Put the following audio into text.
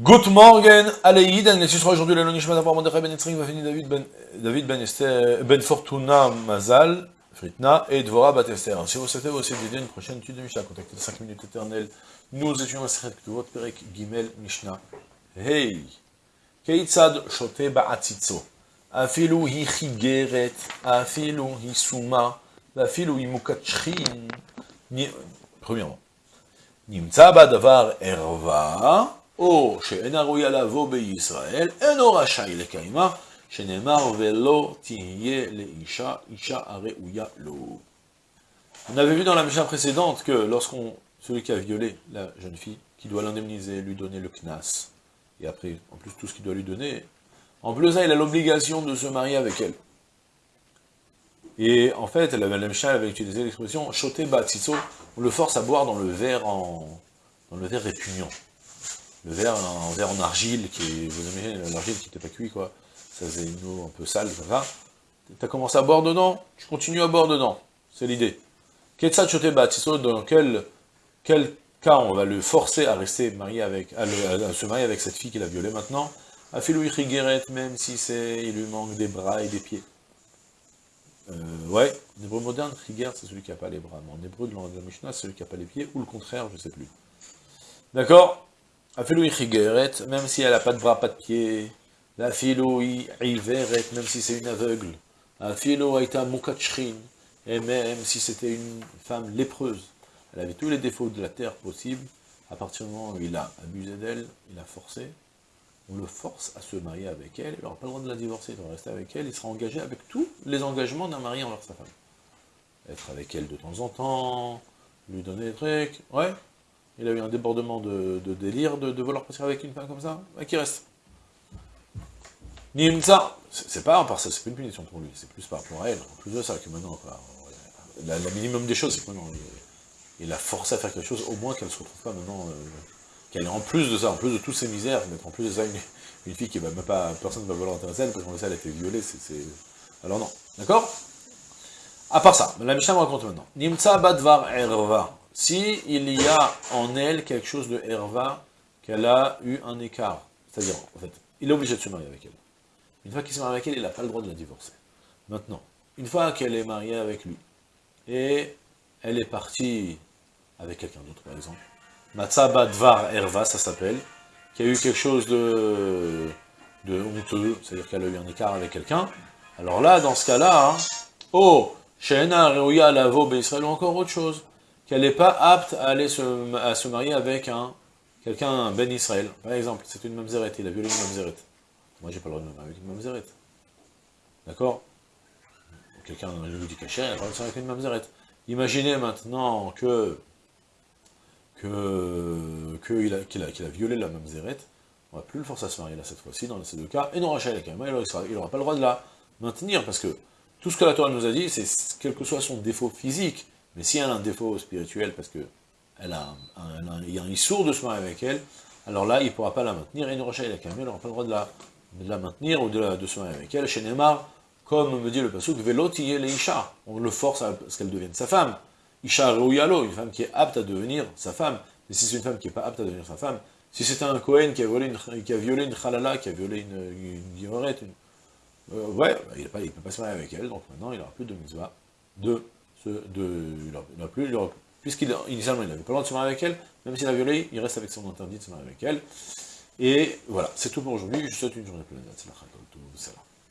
Good morning, Aleïd, et ce sera aujourd'hui le Nishmat Avraham Mordechai Ben Yitzrik, va finir David Ben, David Ben, Esther, ben Fortuna Mazal, Fritna, et Dvora Bat Esther. Si vous souhaitez aussi aider une prochaine étude de Mishnah, contactez 5 minutes éternelles. Nous étudions la Sechet Ktuvot, Perek Gimel Mishnah. Hey! Keitzad Shote Ba'atzitzo. Afilu hi chigeret, afilu hi suma, afilu hi mukachrin. Premièrement. Nimtza Badavar Erva, או שאינה ראויה לבוא בישראל, אינו רשאי לקיימה, שנאמר ולא תהיה לאישה, אישה הראויה לו. On avait vu dans la Mishnah précédente que lorsqu'on, celui qui a violé la jeune fille, qui doit l'indemniser, lui donner le knas, et après, en plus tout ce qu'il doit lui donner, en plus ça, il a l'obligation de se marier avec elle. Et en fait, la, la Mishnah avait utilisé l'expression « shote batzitzo », on le force à boire dans le verre en, dans le verre répugnant le verre, un verre en argile, qui vous aimez l'argile qui n'était pas cuit, quoi. Ça faisait une eau un peu sale, ça. Tu as commencé à boire dedans, tu continues à boire dedans? C'est l'idée. Ketsat dans quel, quel cas on va le forcer à rester marié avec, à, se marier avec cette fille qu'il a violée maintenant? Afilou Guéret, même si c'est, il lui manque des bras et des pieds. Euh, ouais, en hébreu moderne, Riger, c'est celui qui n'a pas les bras. Mais en hébreu de la Mishnah, c'est celui qui n'a pas les pieds, ou le contraire, je ne sais plus. D'accord? Même si elle n'a pas de bras, pas de pieds. La iveret, même si c'est une aveugle. Afilou aita mukachrin, et même si c'était une femme lépreuse. Elle avait tous les défauts de la terre possibles. À partir du moment où il a abusé d'elle, il a forcé, on le force à se marier avec elle, il n'aura pas le droit de la divorcer, il doit rester avec elle, il sera engagé avec tous les engagements d'un mari envers sa femme. Être avec elle de temps en temps, lui donner des trucs, ouais, il a eu un débordement de, délire de, vouloir passer avec une femme comme ça, qui reste? Nimsa, c'est pas par ça, c'est une punition pour lui, c'est plus par rapport à elle. En plus de ça, que maintenant, quoi, la, minimum des choses, c'est que maintenant, il, a forcé à faire quelque chose, au moins qu'elle se retrouve pas maintenant, euh, qu'elle est en plus de ça, en plus de toutes ces misères, mettre en plus de ça une, fille qui va même pas, personne ne va vouloir intéresser elle, parce qu'on sait, elle a été violée, c'est... Alors non, d'accord? À part ça, la Mishnah me raconte maintenant. Nimsa badvar erva si il y a en elle quelque chose de herva, qu'elle a eu un écart, c'est-à-dire, en fait, il est obligé de se marier avec elle. Une fois qu'il se marie avec elle, il n'a pas le droit de la divorcer. Maintenant, une fois qu'elle est mariée avec lui, et elle est partie avec quelqu'un d'autre, par exemple, Matsaba Dvar Herva, ça s'appelle, qui a eu quelque chose de, honteux, c'est-à-dire qu'elle a eu un écart avec quelqu'un, alors là, dans ce cas-là, hein, oh, Shena Reuya Lavo Israël ou encore autre chose qu'elle n'est pas apte à aller se, marier avec un quelqu'un, un Ben Israël. Par exemple, c'est une mamzeret, il a violé une mamzeret. Moi, j'ai pas le droit de me marier avec une mamzeret. D'accord? Quelqu'un lui dit caché, il a pas le droit de avec une mamzeret. Imaginez maintenant que qu'il a, violé la mamzeret, on va plus le forcer à se marier là cette fois-ci, dans ces deux cas, et non Rachel il n'aura pas le droit de la maintenir, parce que tout ce que la Torah nous a dit, c'est quel que soit son défaut physique, mais si elle a un défaut spirituel, parce que elle a il a un issour de marier avec elle, alors là, il ne pourra pas la maintenir, et une rocha, il n'aura pas le droit de la, de la maintenir ou de, de, se marier avec elle. Chez Neymar, comme me dit le pasuk, velotiye le isha, on le force à ce qu'elle devienne sa femme. Isha rouyalo, une femme qui est apte à devenir sa femme. Mais si c'est une femme qui n'est pas apte à devenir sa femme, si c'est un Kohen qui a, volé une, qui a violé une khalala, qui a violé une, une, euh, ouais, il ne peut pas se marier avec elle, donc maintenant il n'aura plus de mitzvah de de, il plus, puisqu'il il n'avait pas le droit de se marier avec elle, même s'il a violé, il reste avec son interdit de se marier avec elle. Et voilà, c'est tout pour aujourd'hui, je vous souhaite une journée pleine de